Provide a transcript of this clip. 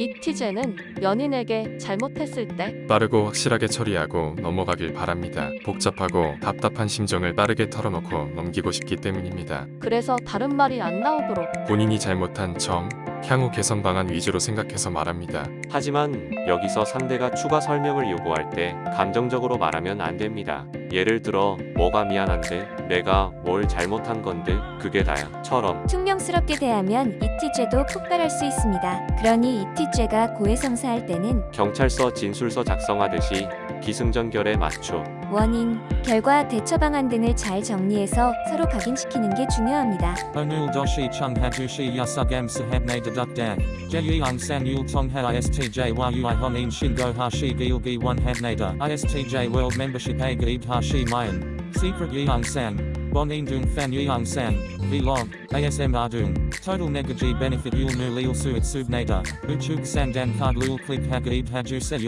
이티제는 연인에게 잘못했을 때 빠르고 확실하게 처리하고 넘어가길 바랍니다. 복잡하고 답답한 심정을 빠르게 털어놓고 넘기고 싶기 때문입니다. 그래서 다른 말이 안 나오도록 본인이 잘못한 점, 향후 개선 방안 위주로 생각해서 말합니다. 하지만 여기서 상대가 추가 설명을 요구할 때 감정적으로 말하면 안 됩니다. 예를 들어 뭐가 미안한데 내가 뭘 잘못한 건데 그게 다야 처럼 퉁명스럽게 대하면 이티죄도 폭발할 수 있습니다. 그러니 이티죄가 고해성사할 때는 경찰서 진술서 작성하듯이 기승전결에 맞춰 원인, 결과, 대처 방안 등을 잘 정리해서 서로 각인시키는 게 중요합니다. Onul doshi chung hajushi yasugam sahabne deduk dag. Jeyang san yul tongha istj yu honin shingo hashi gilgi one habnada. Istj world membership a gaib hashi mayan. Secret san. Bonin dung fan yeong san. Vlog. ASM ardung. Total negaji benefit yul nu lil suit subnada. Uchuk sandan card lul click hagaib haju se.